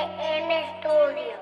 En Studio.